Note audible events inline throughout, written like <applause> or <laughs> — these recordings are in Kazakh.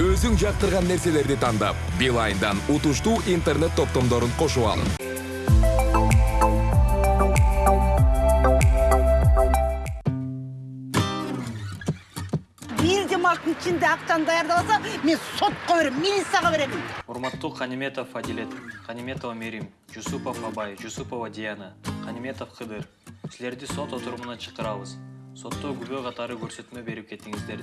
өзүң жактырган нерселерди тандап билайндан утуштуу интернет топтомдорун кошуп алын бир жумалықтың ішінде ақшаны даярдабаса мен сотқа беремін милицияға беремін. Урматтуу каниметов адилет каниметова мерим жусупов абай жусупова диана каниметов кыдыр силерди сот отурумуна чакырабыз сотто күбө катары көрсөтмө берип кетиңиздер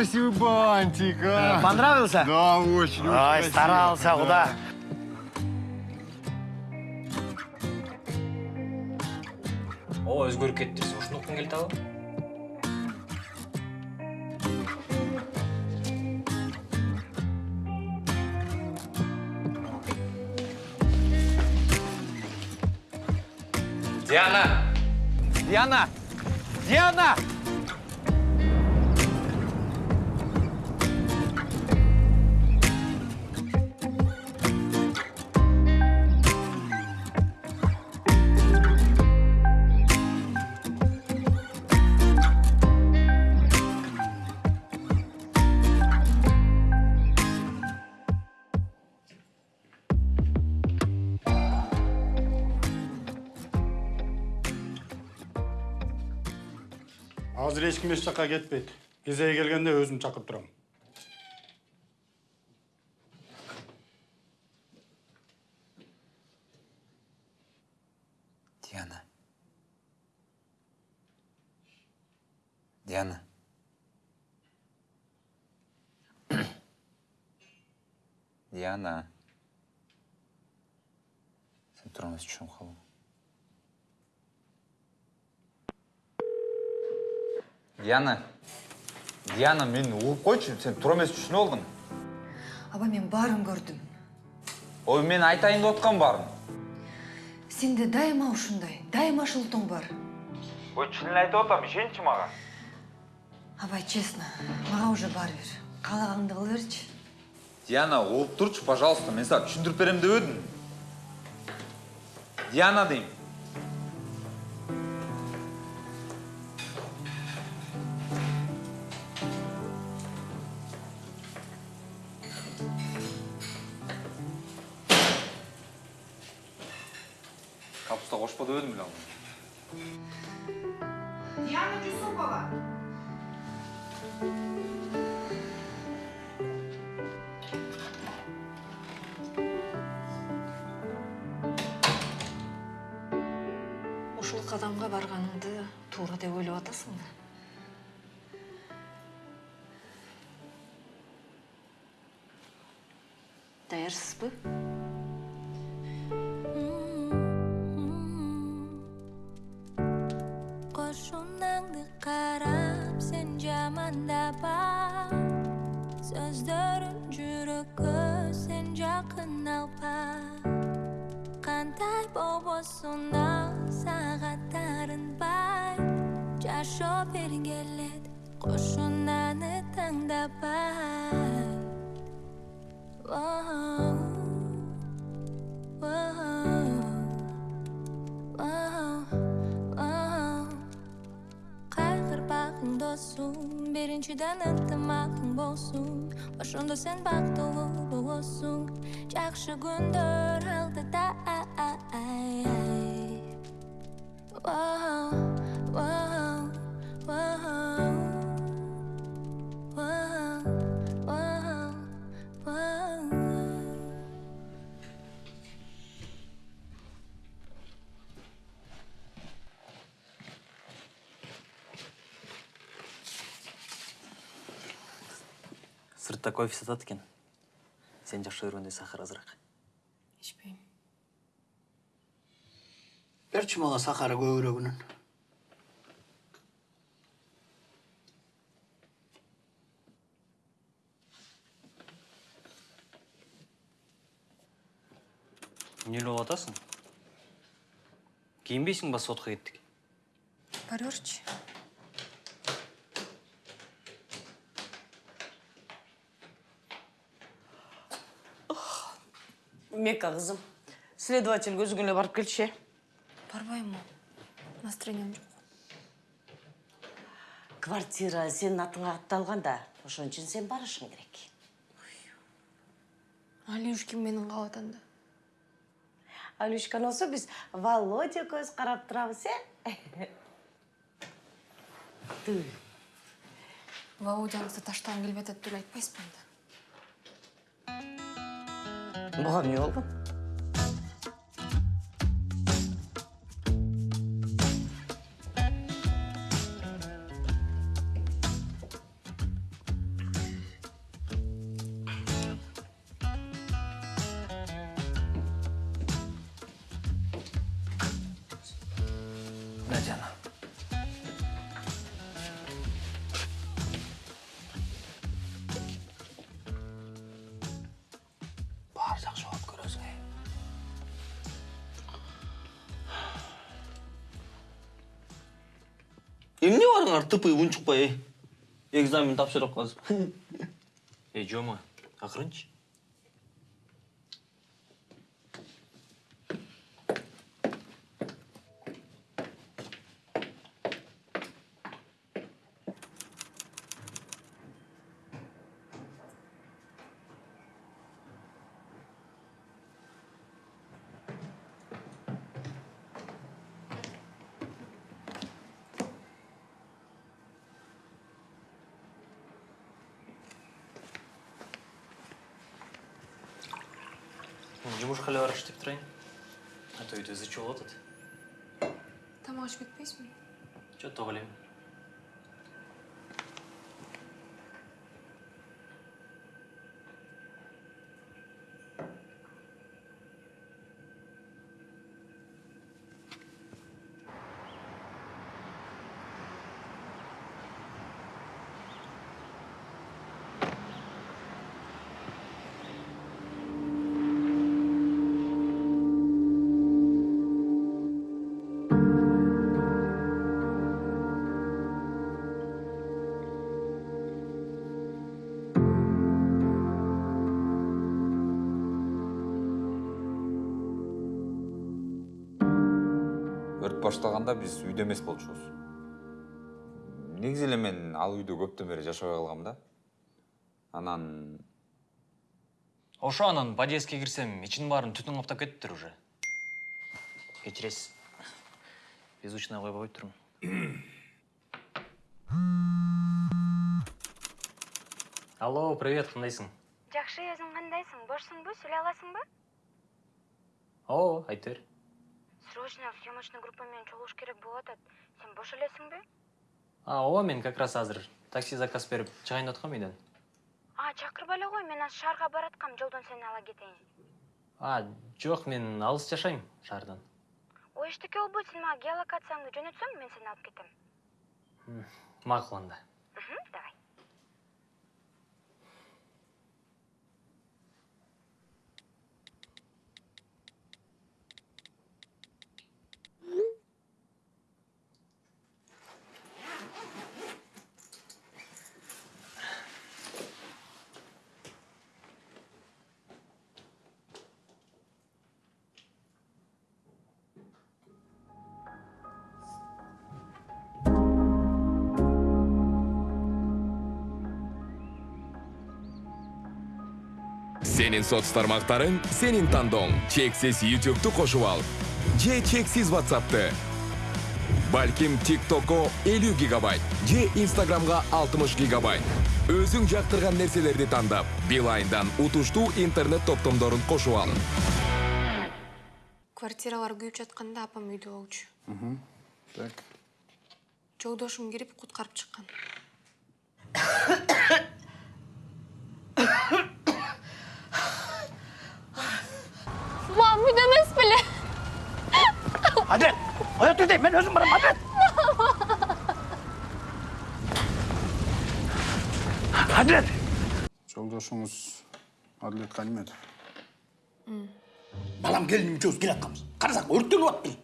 красивый бантик, а! Понравился? Да, очень, очень Ой, красиво. старался, Да. куда? ооба өзгөрүп кеттиңиз ушуну уккун келип атабы Диана! Диана! Диана! Ешкім еш жаққа кетпейді. Кезегі келгенде өзім шақырып тұрамын. Диана. Диана. Диана. Сен түшініп қалдың. Диана. Диана, мені ұғып қойшы, сен тұра алмайсың түшініп алдың. аба мен барын көрдүм Ой, мен айтайын деп отқан барым. сенде дайыма ушундай дайыма ушул бар Ой, шынын айтып отам, ішенші маған. абай честно мага уже баары бир каалаганыңды кыла берчи Диана, ұғып тұршы, пожалуйста, мен саған түсіндіріп беремін деп едім. Диана деймін. Деп едім білем. диана жүсупова ушул кадамга барганыңды туура деп ойлоп атасыңбы даярсызбы? Qo'shunangni сно сагаттарын бай. Жашоо бергелет кошунаны таңдабай кайгырбагың досум биринчиден ынтымагың болсун Sen baxtli bo'lsin Yaxshi kundir oldida Whoa, whoa, whoa, whoa, сыртта кофе сатат экен сен жакшы көргөндөй сахар азыраак ичпейм Берчи мага сахары көбүрөгүнөн. эмне болуп атасың кийинбейсиң ба сотко кеттик Бара берчи. мека кызым следователь эле барып келчи э Барбаймын. Настроением жок. квартира сенин атыңа катталган да ошон үчүн сен барышың керек Алюшки менин калып атанда. алюшкан болсо биз володя көз карап турабыз э. Володяңызды таштагым келбей атат деп айтпайсызбы анда? Буга эмне болгон тупый унчукпай экзамен тапшырып калып эй жома акырынчы жумушка эле барыш деп турайын а то үйдө ызы чуу болуп атат Тамак ичип кетпейсизби? жок ток элем башталганда биз үйдө эмес болчубуз негизи эле мен ал үйдө көптөн бери жашабай калгам да. Анан ошо анан подъездге кирсем ичинин баарын түтүн каптап кетиптир уже. Кечиресиз беззвучный койбой турмун. <coughs> Алло привет кандайсың жакшы өзүң кандайсың бошсуңбу сүйлөй аласыңбы? Ооба айта бер срочно съемочный группа менен чогулуш керек болуп атат сен бош элесиңби а ооба мен как раз азыр такси заказ берип чыгайын деп аткам үйдөн а чакырбай эле кой мен азыр шаарга бараткам жолдон сени ала кетейин а жок мен алыс жашайм шаардан ой эчтеке болбойт сен мага геолокацияңды жөнөтсөң мен сени алып кетем макул анда сенин соц тармактарың сенин тандооң чексиз ютубту кошуп ал. Же чексиз whatsappты балким тиктокко 50 гигабайт же инстаграмга 60 гигабайт. Өзүң жактырган нерселерди тандап билайндан утуштуу интернет топтомдорун кошуп ал. Квартиралар күйүп жатканда апам үйдө болчу. так. Жолдошум кирип куткарып чыккан. <coughs> мам үйдө эмес беле Адрет, оят тұр дейм, мен өзім барам, Адрет. Адрет. жолдошуңуз адлет калиметов балам келінім үшеуміз келе жатқанбыз қарасақ өртеніп жатыр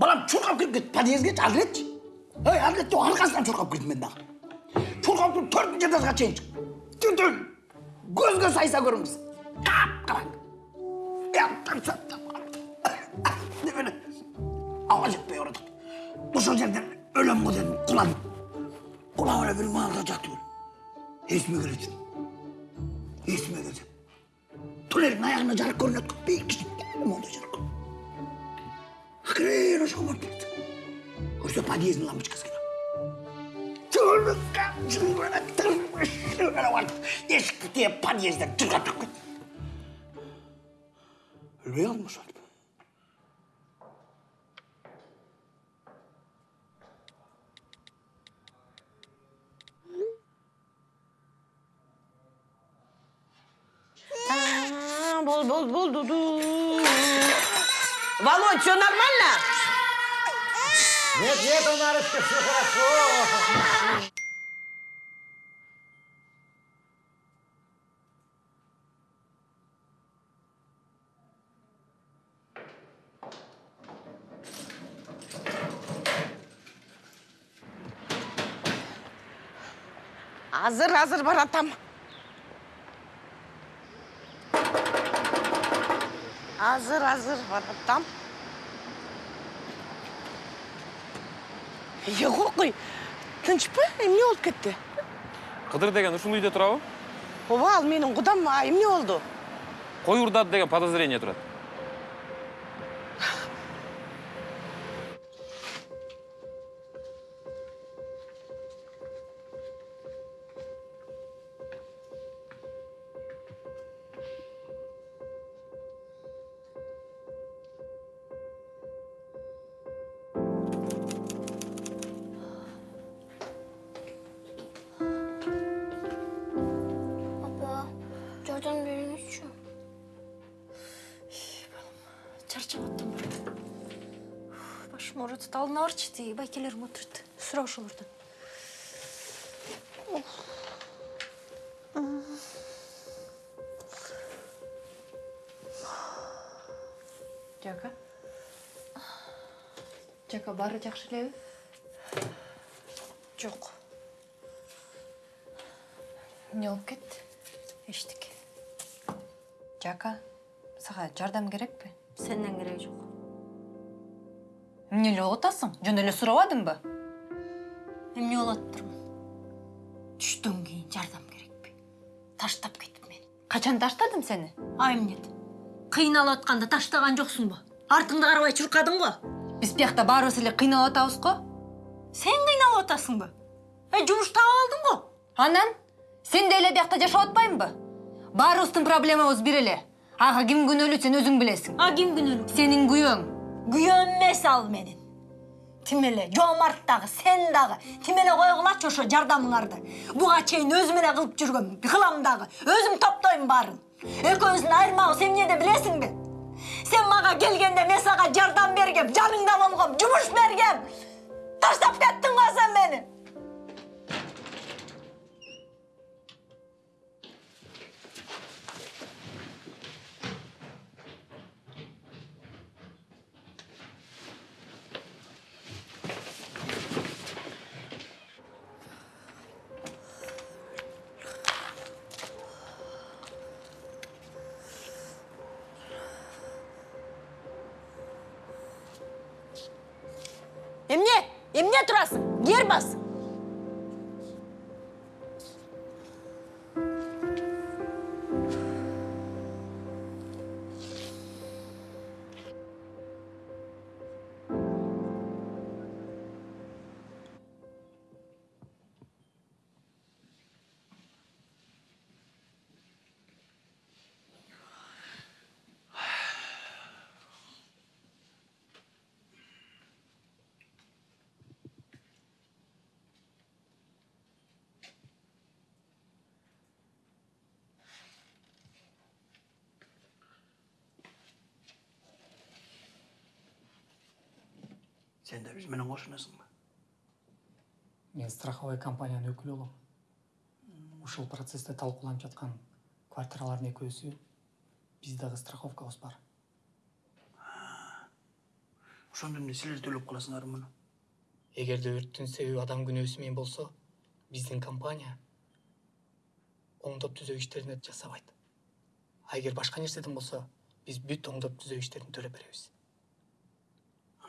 балам шұрқап кіріп кетті подъездге ал кетші ей ал кетші арқасынан шұрқап кірдім мен дағы шұрқап кіріп төртінші этажға шейін шықтым түтін көзге сайса көріңіз баратық осы жерден өлем ғой дедім құладым құлап ала беріп маған да жатты өлі есіме келе жүрмін есіме келсе түнердің аяғына жарық көрінеді ғой биік кішкентай мондай жарық акырын ошоға барып кетті көрсе подъезддің лампочкасы есікті тиеп подъезден жырғап шығып кетті Rüya mı Sarp? Aa, Bol bol bol dudu. Володь, все нормально? Нет, нет, Анарочка, все хорошо. Азыр, азыр баратам. Азыр, азыр баратам. Е, қой, тынч па? Эмне болуп кетти? кыдыр деген ушул үйдө турабы Ооба, ал менин кудам, а эмне болду? кой урдады деген подозрение турат жардам беріңізші. чарчап аттым башым ооруйт алдына барчы тиги байкелерим отурат сурап ошолордон жака жака баары жакшы элеби жок эмне болуп кетти эчтеке жака сага жардам керекпи Сенден керек жоқ. эмне эле болуп атасың жөн эле сурабадыңбы Эмне болот турмун? Түштөн кийин жардам керекпи? Таштап кетип мени. качан таштадым сени А эмнет? Кыйналып атканда таштаган жоксуңбу? Артыңды карабай чуркадың го. биз биякта баарыбыз эле кыйналып атабыз го Сен кыйналып атасыңбы? Э, жумуш таап алдың го. анан сен деле биякта жашап атпаймынбы баарыбыздын проблемабыз бир эле ага ким күнөөлүү сен өзүң билесиң А ким күнөөлүү? сенин күйөөң Күйөөм эмес ал менин. Тим эле Жомарт дагы, сен дагы. Тим эле койгулачы ошо жардамыңарды. Буга чейин өзүм эле кылып жүргөм, кылам дагы. Өзүм топтойм баарын. Экөөбүздүн айырмабыз эмнеде билесиңби? Сен мага келгенде мен сага жардам бергем, жаныңда болгом, жумуш бергем. Таштап кеттиң го сен мени. Эмне? Эмне турасың? Ер кошунасың ба мен страховой компаниянын өкүлү болом ушул процессте талкууланып жаткан квартиралардын экөөсү биз дагы страховкабыз бар. Ошондо эмне силер төлөп каласыңар муну эгерде өрттүн себеби адам күнөөсү менен болсо биздин компания оңдоп түзөө иштерин жасабайт а эгер башка нерседен болсо биз бүт оңдоп түзөө иштерин төлөп беребиз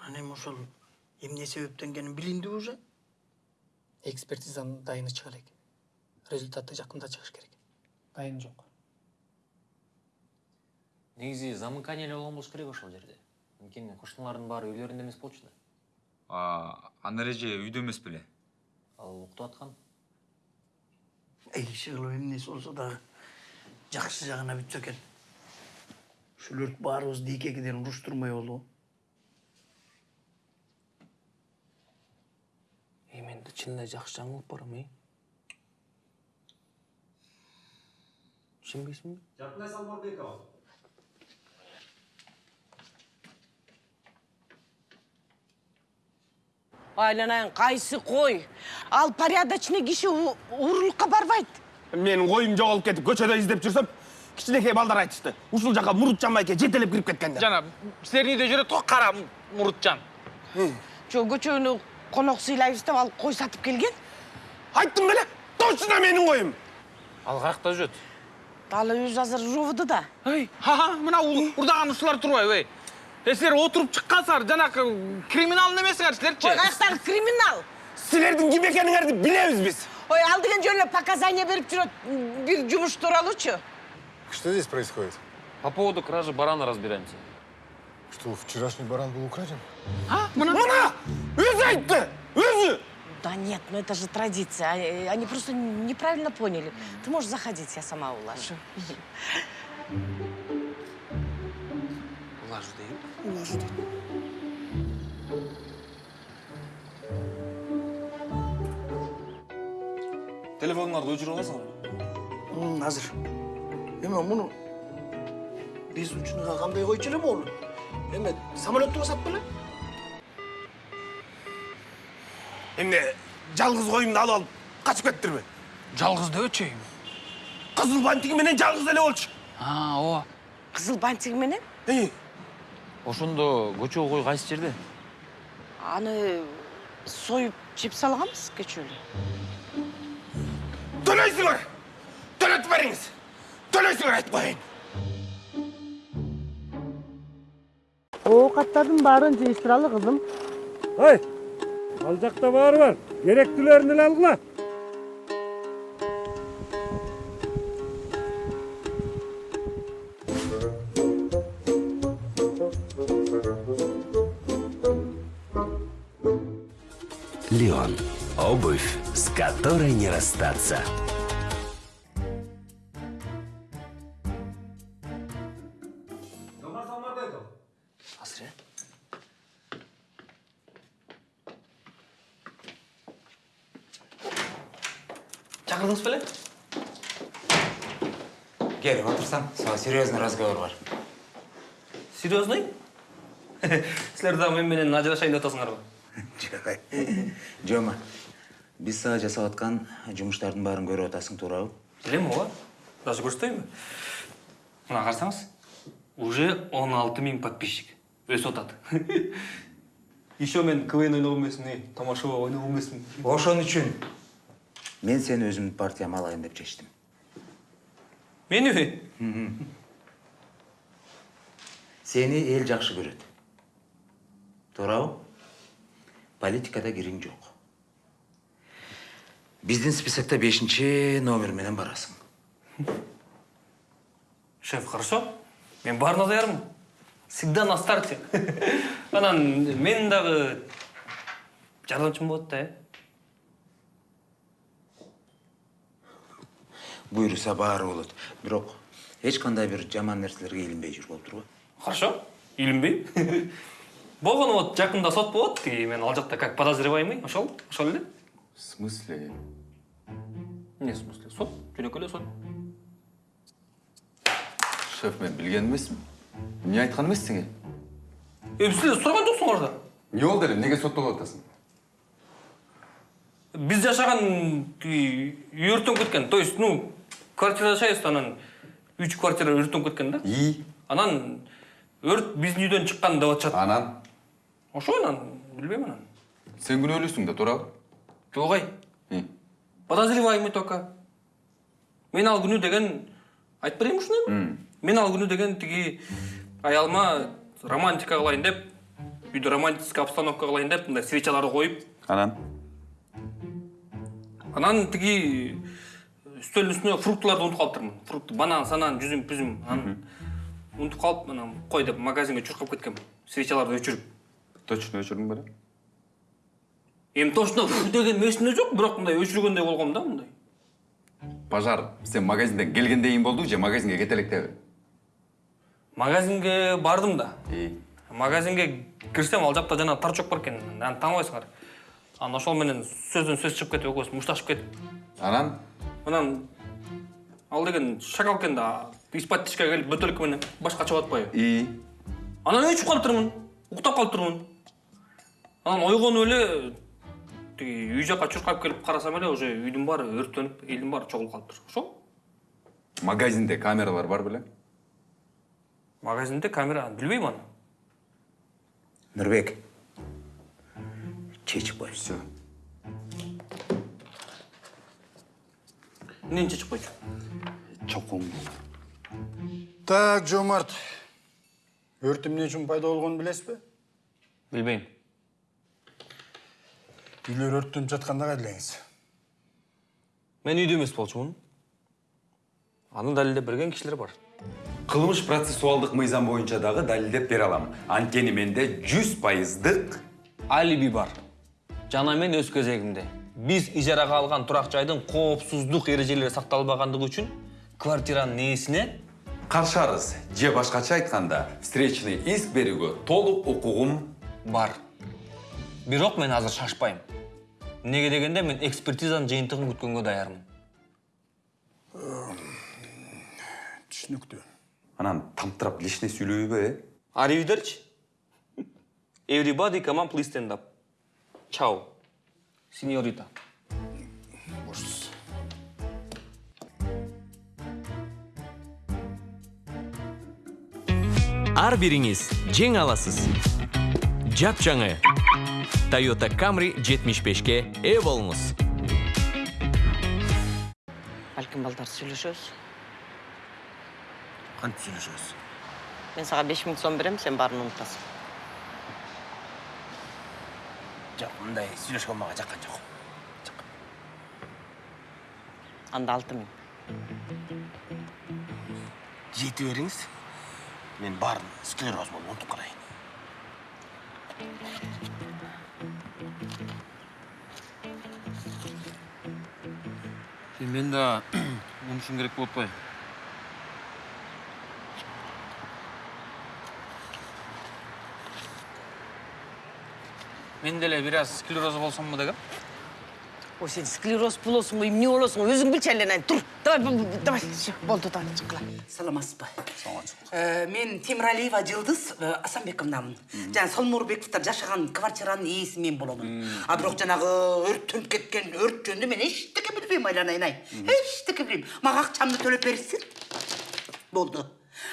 анан эми ошол эмне себептен экени билиндиби уже? Экспертизанын дайыны чыга элек. Результаты жакында чыгыш керек. Дайын жок. Негизи замыкание эле болгон болуш керек ошол жерде. Анткени кошуналардын баары үйлөрүндө эмес болчу да. А ана эреже үйдө эмес беле? Ал уктап аткан. Иши кылып эмнеси болсо дагы жакшы жагына бүтсө экен. Ушул өрт баарыбызды эки экиден уруштурмай болобу эй мен чынында жакшы жаңылып барам эй ишенбейсиңби Жартылай Салморбекова. айланайын кайсы кой. Ал порядочный киши уурулукка барбайт менин коюм жоголуп кетип көчөдө издеп жүрсөм кичинекей балдар айтышты ушул жака мурутжан байке жетелеп кирип кеткен деп жана силердин үйдө жүрөт го кара мурутжан жо көчөнү конок сыйлайбыз деп алып кой сатып келген? Айттым беле точно менин коюм ал каякта жүрөт ал өзү азыр ровд да. Ей ха мына урдаган ушулар турбайбы эй э силер отуруп чыккансыңар жанакы криминал эмесиңер ой силерчи каяктагы криминал? Силердин ким экениңерди билебиз биз ой ал деген жөн эле показания берип жүрөт бир жумуш тууралуучу Что здесь происходит? по поводу кражи барана разбираемся. Что, вчерашний баран был украден? мына! Өзү айтты өзү да нет ну это же традиция Они- они просто неправильно поняли. Ты можешь заходить я сама улажу. Улажу дейм улажу дейт телефоңарды өчүрүп аласыңар азыр эме муну биз учуnuга кандай койчу эле болду эме самолетту басат беле эмне жалгыз коюмду алып алып качып кеттирби жалгыз дебечи кызыл бантиги менен жалгыз эле болчу. А ооба кызыл бантиги менен? Ошондо көчөгө кой кайсы жерде? Аны союп жеп салганбыз кечээ эле төлөйсүңөр төлөтүп бериңиз төлөйсүңөр айтып коеюн оокаттардын баарын жыйыштыралы кызым Ой, ал жакта баары бар. Керектүүлөрүн эле алгыла. Леон. Обувь, с которой не расстаться. Серьезный разговор бар серьезный? <laughs> Силер дагы мен менен ажырашайын деп атасыңарбы жома биз сага жасап аткан жумуштардын баарын көрүп атасың туурабы? Билем ооба. Даже көрсөтөйүнбү мына карасаңыз уже он алты миң подписчик. Өсүп атат. <laughs> Еще мен квн ойногон эмесмин тамашо ойногон эмесмин ошон үчүн. Мен сени өзүмдүн партияма алайын деп чечтим мениби сени эл жакшы көрөт туурабы политикада кириң жок биздин списокто бешинчи номер менен барасың. Шеф хорошо? Мен баарына даярмын всегда на старте. <laughs> Анан менин дагы жардамчым болот да э? Буйруса баары болот бирок эч кандай бир жаман нерселерге илинбей жүр болуп турбу хорошо. Илинбейм болгону вот жакында сот болот и мен ал жакта как подозреваемый. Ошол ошол эле в смысле? Эмне смысле? Сот? Жөнөкөй эле сот? Шеф мен билген эмесмин эмне айткан эмес сеңе эми силер сураган жоксуңар да эмне болду эле эмнеге соттолуп атасың? Биз жашаган үй өрттөнүп кеткен. То есть ну квартирада жашайбыз да анан үч квартира өрттөнүп кеткен да и анан өрт биздин үйдөн чыккан деп атышат анан ошо анан билбейм анан Сен күнөөлүүсүң да туурабы? жок ай подозреваемый только мен ал күнү деген айтып берейинби ушундай мен ал күнү деген тиги аялыма романтика кылайын деп үйдө романтический обстановка кылайын деп мындай свечаларды коюп Анан? анан тиги үстөлдүн үстүнө фруктыларды унутуп калыптырмын фрукт банан санан жүзүм пүзүм анан унутуп калып анан кой деп магазинге чуркап кеткем свечаларды өчүрүп Точно өчүрдүң беле? эми точно деген эсимде жок бирок мындай өчүргөндөй болгом да мындай Пожар, сен магазинден келгенден кийин болду же магазинге кете электе? магазинге бардым да. И? Магазинге кирсем ал жакта жана торчок бар экен аны тааныбайсыңар анан ошол менен сөздөн сөз чыгып кетип экөөбүз мушташып кетип анан? Анан ал деген шакал экен да из-под тишке келип бөтөлкө менен башка чыгып атпайбы? И? Анан өчүп калыптырмын уктап калыптырмын анан ойгонуп эле тиги үй жака чуркап келип карасам эле уже үйдүн баары өрттөнүп элдин баары чогулуп калыптыр ошол? Магазинде камералар бар беле? магазинде камера билбейм аны. Нұрбек, чечіп қой. Все. Чечип койчу Чоқуң. Так, Жомарт. Өрт эмне үчүн пайда болгонун билесиз бе? билбейм Үйлөр өрттөнүп жатканда кайда элеңиз? мен үйдө эмес болчумун аны далилдеп берген кишилер бар кылмыш процессуалдык мыйзам боюнча дагы далилдеп бере алам анткени менде жүз пайыздык алиби бар жана мен өз кезегимде биз ижарага алган турак жайдын коопсуздук эрежелери сакталбагандыгы үчүн квартиранын ээсине каршы арыз же башкача айтканда встречный иск берүүгө толук укугум бар. Бирок мен азыр шашпайм. Эмнеге дегенде мен экспертизанын жыйынтыгын күткөнгө даярмын. Түшүнүктүү. анан тамтырап лишне сүйлөбөйбү э? Аривидерчи everybody come on please stand up чао сеньорита ар бириңиз жеңе аласыз жапжаңы toyota camry 75ке ээ болуңуз Балким балдар сүйлөшөбүз. Кантип сүйлөшөбүз? Мен сага 5000 сом берем, сен баарын унутасың. Жок, мындай сүйлөшкөн мага жаккан жок. Анда 6000. Жете бериңиз. Мен баарын склероз болуп унутуп калайын. мен да унутушум керек болуп атпайбы мен деле бир аз склероз болсомбу дегем. Ой, сен склероз болосуң го, эмне болосуң, өзүң билчи эле. Тур. Давай, давай. Всё, болду, давай, чыккыла. саламатсызбы? Э, мен темиралиева жылдыз э, асанбековнамын жана солморбековдор жашаган квартиранын ээси мен боломун. А бирок жанагы өрттөнүп кеткен өрт жөнүндө мен эчтеке билбейм айланайын ай эчтеке билбейм. Мага акчамды төлөп беришсин болду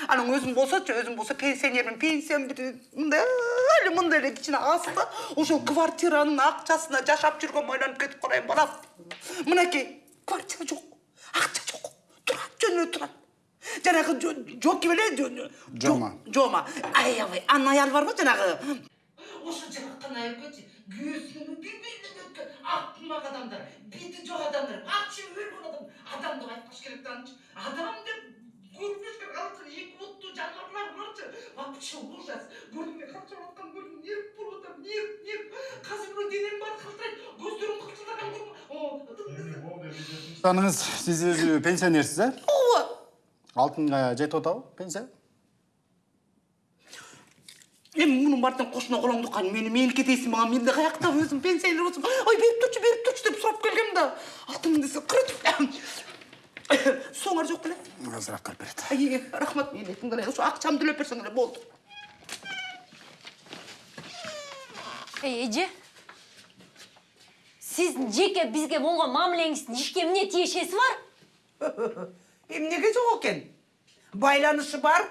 анан өзүм болсочу өзүм болсо пенсионермин пенсиям бир мындай эле мындай эле кичине аз да ошол квартиранын акчасына жашап жүргөм айланып кетип калайын балам мынакей квартира жок акча жок турат жөнүнө турат жанагы жо- жоки беле жо- Жома. жома аябай анын аялы барбы жанагы ошо жаккан айкечи күйөөсүнүн билбейм өткөн акмак адамдар бети жок адамдар вообще өлгөн адам адам деп айтпаш керек да анычы адам деп керек алар эки буттуу жаныбарлар буларчы вообще ужас эле калчап аткан көрдүң нерв болуп атам нерв нерв казыр мына денем баары калтырайт көздөрүм кылчылдаган көрдүм Таныңыз, сиз өзү пенсионерсиз, э? ооба Алтынга жетип атабы пенсия? эми мунун баардыгын кошуна колоңду кан мени меники дейсиң мага мен да каяктап өзүм пенсионер болсом ой берип турчу берип турчу деп сурап келгем да алты миң десе кырытып соңар жок беле Азыр алып келип берет. ай рахмат милетиң эле ошо акчамды төлөп берсең эле болду эй эже сиздин жеке бизге болгон мамилеңиздин ишке эмне тиешеси бар <laughs> эмнеге жок экен байланышы бар?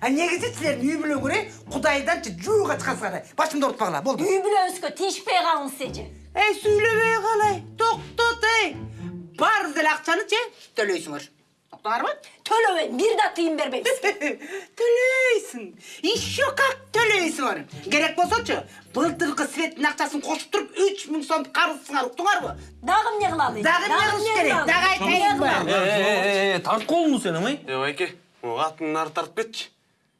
А негизи силердин үй бүлөңөр кудайданчы жууга чыккансыңар башымды оорутпагыла болду үй бүлөңүзгө тийишпей калыңыз эже эй сүйлөбөй калай токтот ей баардык эле акчанычы төлөйсүңөр токтоңарбы төлөбөйм бир да тыйын бербейбиз төлөйсүң еще как төлөйсүңөр керек болсочу былтыркы светтин акчасын кошуп туруп үч миң сом карызсыңар уктуңарбы дагы эмне кылалы дагы эмне кылыш керек дагы айтайынбы тарт колуңду сен амай е байке атыңды нары тартып кетчи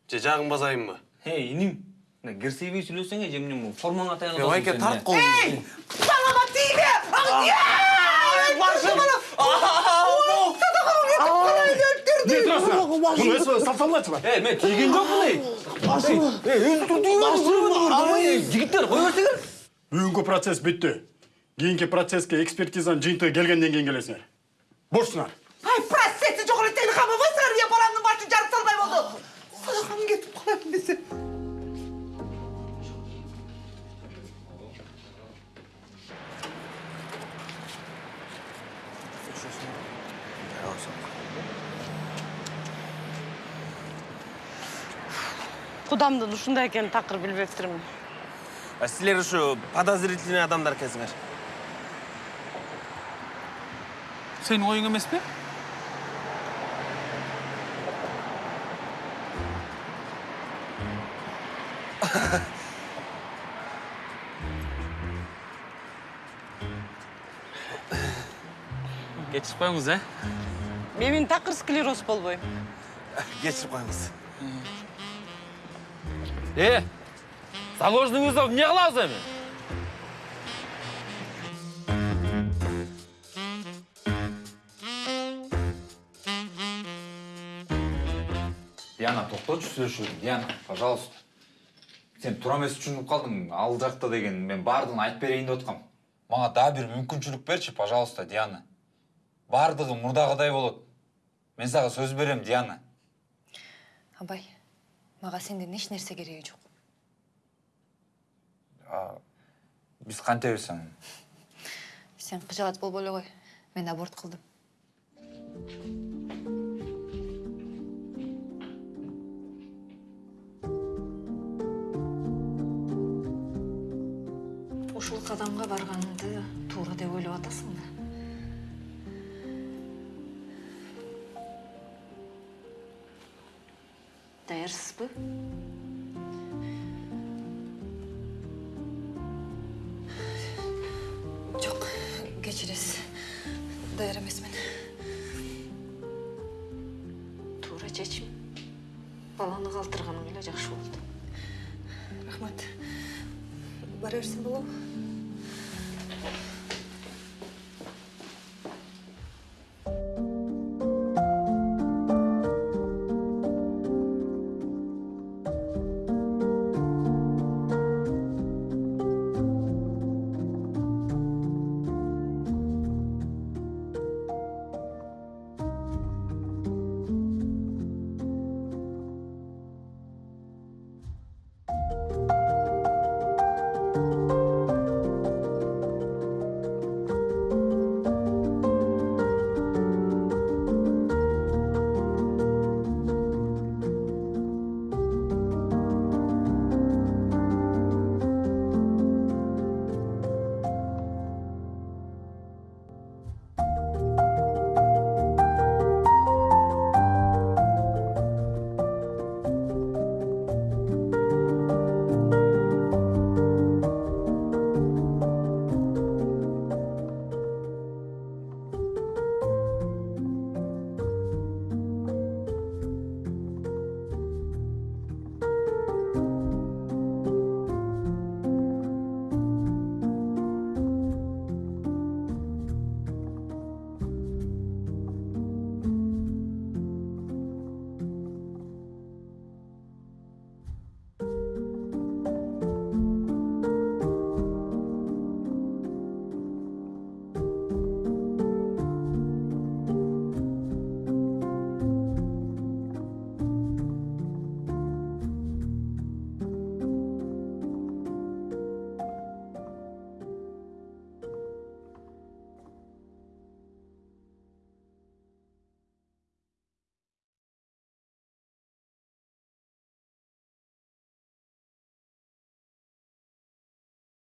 же жагын базайынбы эй иним мына кирсейбей сүйлөсөң эже эмне формаңа таянып е байке тарт ей балама тийбе Өсіп салсалачы ба? Эй, мен тийген жоқпын ей. Жігіттер, қой берсеңер. Бүгінгі процесс бітті. Кейінгі процесске экспертизаның жиынтығы келгеннен кейін келесіңер. Бошсыңар. ай процесси жок эле тегин камабайсыңар я баламдын башын жарып салбай болду садакам кетип калайын десе кудамдын ушундай экенин такыр билбептирмин а силер ушу подозрительный адамдар экенсиңер сенин оюң эмес пе? Кечирип коюңуз, э? мен такыр склероз болбойм. Кечирип коюңуз Э, заложенный вызов эмне кылабыз эми? диана тоқточу сүйлөшүүнү диана пожалуйста. Сен туура эмес түшүнүп калдың ал жакта деген мен баардыгын айтып берейин деп аткам мага дагы бир мүмкүнчүлүк берчи пожалуйста диана. Баардыгы мурдагыдай болот. Мен сага сөз берем диана. Абай. Мага сенден эч нерсе кереги жок. Биз кантебиз анан <laughs> сен кыжаат болбой эле кой мен аборт кылдым. Ушул кадамга барганыңды туура деп ойлоп атасыңбы даярсызбы? Жок кечиресиз. Даяр эмесмин. Туура чечим. Баланы калтырганың эле жакшы болду рахмат. Бара берсем болобу